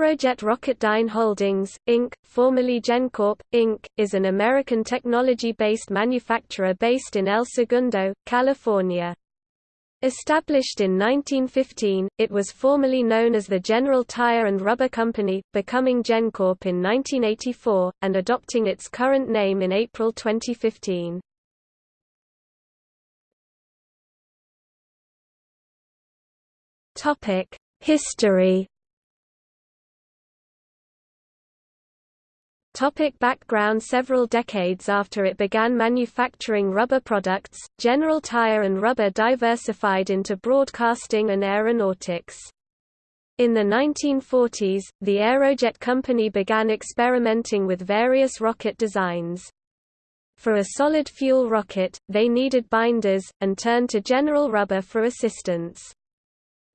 Aerojet Rocketdyne Holdings, Inc., formerly GenCorp, Inc., is an American technology-based manufacturer based in El Segundo, California. Established in 1915, it was formerly known as the General Tire and Rubber Company, becoming GenCorp in 1984, and adopting its current name in April 2015. History Topic background Several decades after it began manufacturing rubber products, General Tire and Rubber diversified into broadcasting and aeronautics. In the 1940s, the Aerojet Company began experimenting with various rocket designs. For a solid fuel rocket, they needed binders, and turned to General Rubber for assistance.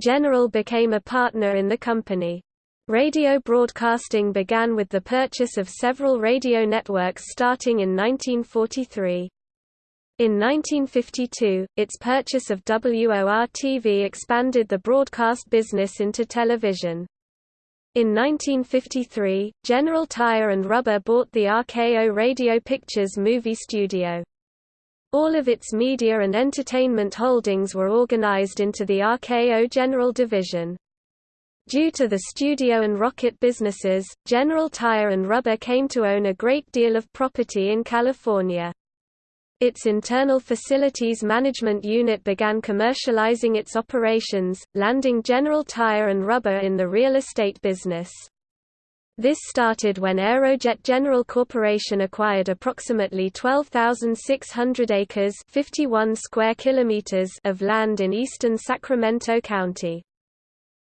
General became a partner in the company. Radio broadcasting began with the purchase of several radio networks starting in 1943. In 1952, its purchase of WOR-TV expanded the broadcast business into television. In 1953, General Tire and Rubber bought the RKO Radio Pictures movie studio. All of its media and entertainment holdings were organized into the RKO General Division. Due to the studio and rocket businesses, General Tire and Rubber came to own a great deal of property in California. Its internal facilities management unit began commercializing its operations, landing General Tire and Rubber in the real estate business. This started when Aerojet General Corporation acquired approximately 12,600 acres 51 square kilometers of land in eastern Sacramento County.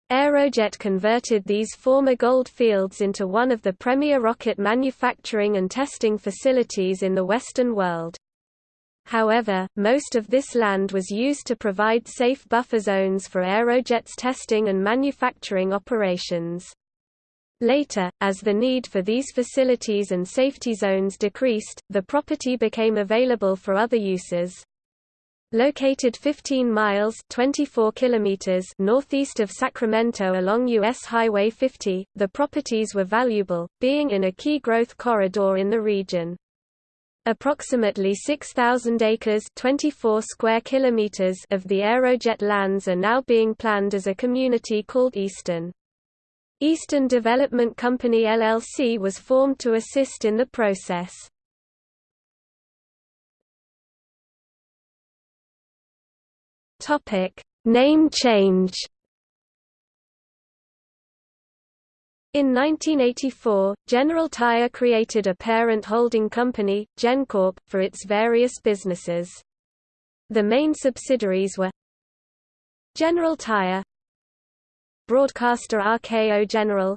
Aerojet converted these former gold fields into one of the premier rocket manufacturing and testing facilities in the Western world. However, most of this land was used to provide safe buffer zones for Aerojet's testing and manufacturing operations. Later, as the need for these facilities and safety zones decreased, the property became available for other uses. Located 15 miles 24 kilometers northeast of Sacramento along U.S. Highway 50, the properties were valuable, being in a key growth corridor in the region. Approximately 6,000 acres 24 square kilometers of the Aerojet lands are now being planned as a community called Easton. Easton Development Company LLC was formed to assist in the process. Topic: Name change. In 1984, General Tire created a parent holding company, GenCorp, for its various businesses. The main subsidiaries were General Tire Broadcaster RKO General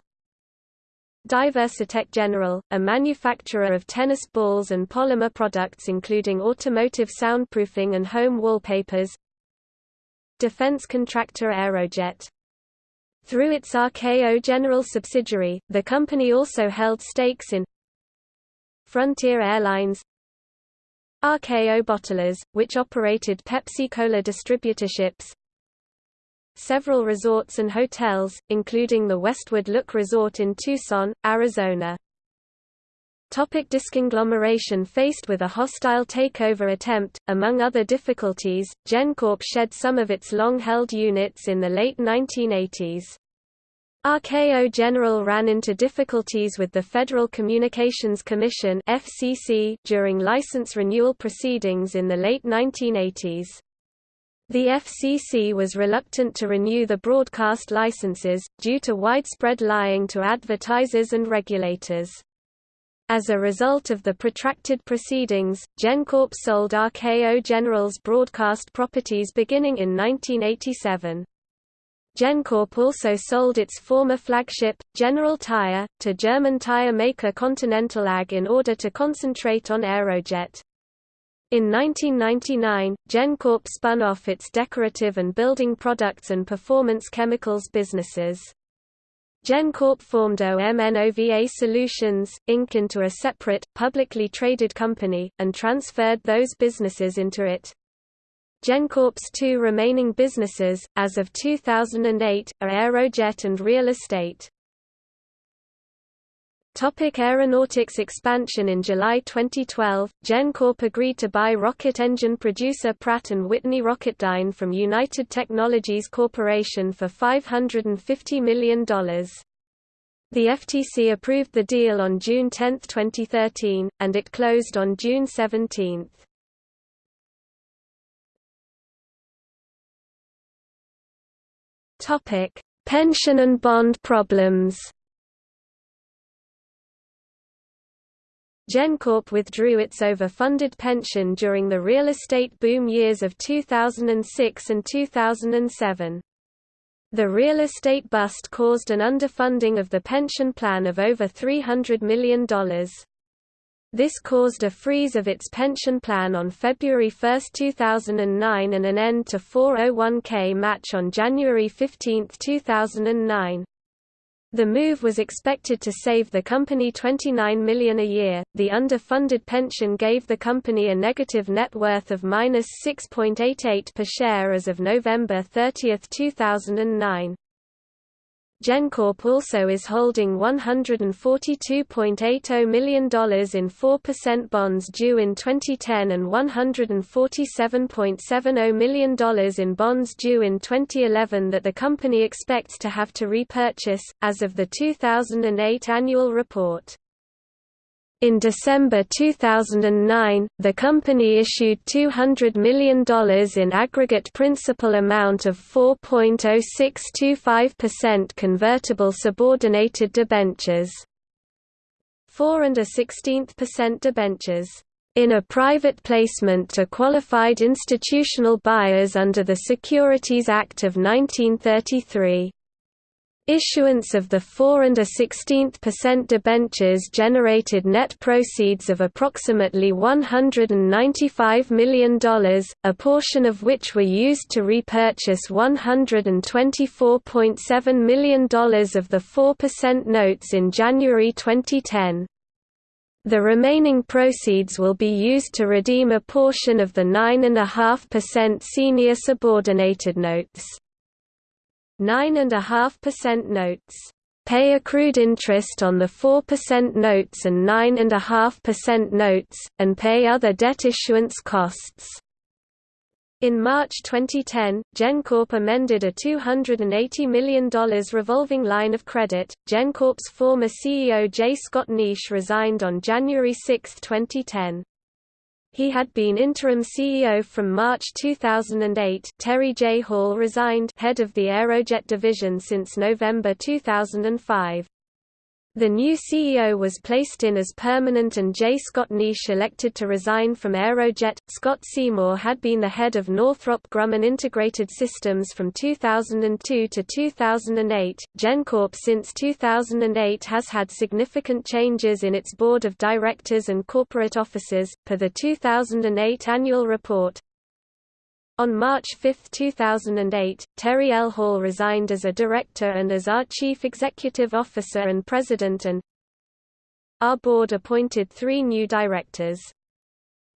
Diversitech General, a manufacturer of tennis balls and polymer products including automotive soundproofing and home wallpapers defense contractor Aerojet. Through its RKO General subsidiary, the company also held stakes in Frontier Airlines RKO Bottlers, which operated Pepsi-Cola distributorships several resorts and hotels, including the Westward Look Resort in Tucson, Arizona. Topic disconglomeration Faced with a hostile takeover attempt, among other difficulties, GenCorp shed some of its long-held units in the late 1980s. RKO General ran into difficulties with the Federal Communications Commission FCC during license renewal proceedings in the late 1980s. The FCC was reluctant to renew the broadcast licenses, due to widespread lying to advertisers and regulators. As a result of the protracted proceedings, GenCorp sold RKO General's broadcast properties beginning in 1987. GenCorp also sold its former flagship, General Tire, to German tire maker Continental AG in order to concentrate on Aerojet. In 1999, GenCorp spun off its decorative and building products and performance chemicals businesses. GenCorp formed OMNOVA Solutions, Inc. into a separate, publicly traded company, and transferred those businesses into it. GenCorp's two remaining businesses, as of 2008, are Aerojet and Real Estate. Topic aeronautics expansion In July 2012, GenCorp agreed to buy rocket engine producer Pratt & Whitney Rocketdyne from United Technologies Corporation for $550 million. The FTC approved the deal on June 10, 2013, and it closed on June 17. Pension and bond problems GenCorp withdrew its overfunded pension during the real estate boom years of 2006 and 2007. The real estate bust caused an underfunding of the pension plan of over $300 million. This caused a freeze of its pension plan on February 1, 2009 and an end to 401k match on January 15, 2009. The move was expected to save the company 29 million a year. The underfunded pension gave the company a negative net worth of minus 6.88 per share as of November 30, 2009. GenCorp also is holding $142.80 million in 4% bonds due in 2010 and $147.70 million in bonds due in 2011 that the company expects to have to repurchase, as of the 2008 annual report. In December 2009, the company issued $200 million in aggregate principal amount of 4.0625% convertible subordinated debentures. 4 and a 16th percent debentures in a private placement to qualified institutional buyers under the Securities Act of 1933. Issuance of the 4 and a 16th debentures generated net proceeds of approximately $195 million, a portion of which were used to repurchase $124.7 million of the 4% notes in January 2010. The remaining proceeds will be used to redeem a portion of the 9.5% senior subordinated notes. 9.5% notes pay accrued interest on the 4% notes and 9.5% notes, and pay other debt issuance costs. In March 2010, GenCorp amended a $280 million revolving line of credit. GenCorp's former CEO J. Scott Neish resigned on January 6, 2010. He had been interim CEO from March 2008 Terry J. Hall resigned head of the Aerojet division since November 2005. The new CEO was placed in as permanent and J. Scott Neish elected to resign from Aerojet. Scott Seymour had been the head of Northrop Grumman Integrated Systems from 2002 to 2008. GenCorp since 2008 has had significant changes in its board of directors and corporate officers, per the 2008 annual report. On March 5, 2008, Terry L. Hall resigned as a director and as our chief executive officer and president and our board appointed three new directors.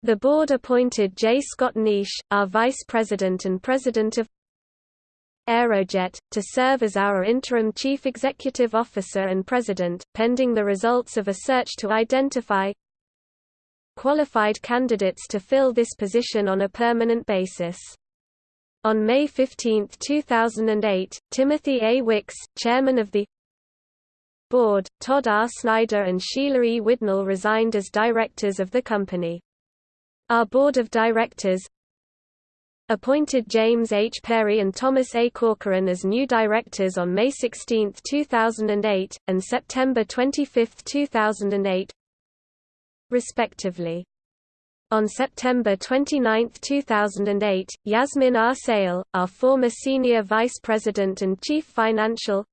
The board appointed J. Scott Neish, our vice president and president of Aerojet, to serve as our interim chief executive officer and president, pending the results of a search to identify qualified candidates to fill this position on a permanent basis. On May 15, 2008, Timothy A. Wicks, chairman of the board, Todd R. Snyder and Sheila E. Widnall resigned as directors of the company. Our board of directors appointed James H. Perry and Thomas A. Corcoran as new directors on May 16, 2008, and September 25, 2008, respectively. On September 29, 2008, Yasmin R. Seyal, our former Senior Vice President and Chief Financial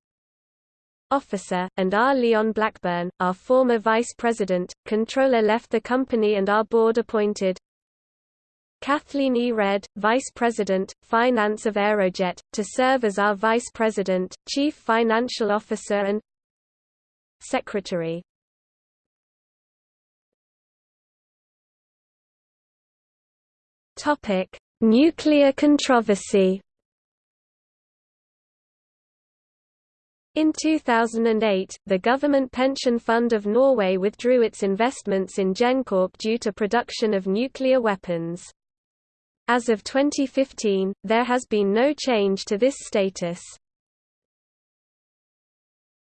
Officer, and R. Leon Blackburn, our former Vice President, Controller left the company and our board appointed Kathleen E. Redd, Vice President, Finance of Aerojet, to serve as our Vice President, Chief Financial Officer and Secretary. Topic: Nuclear controversy. In 2008, the Government Pension Fund of Norway withdrew its investments in GenCorp due to production of nuclear weapons. As of 2015, there has been no change to this status.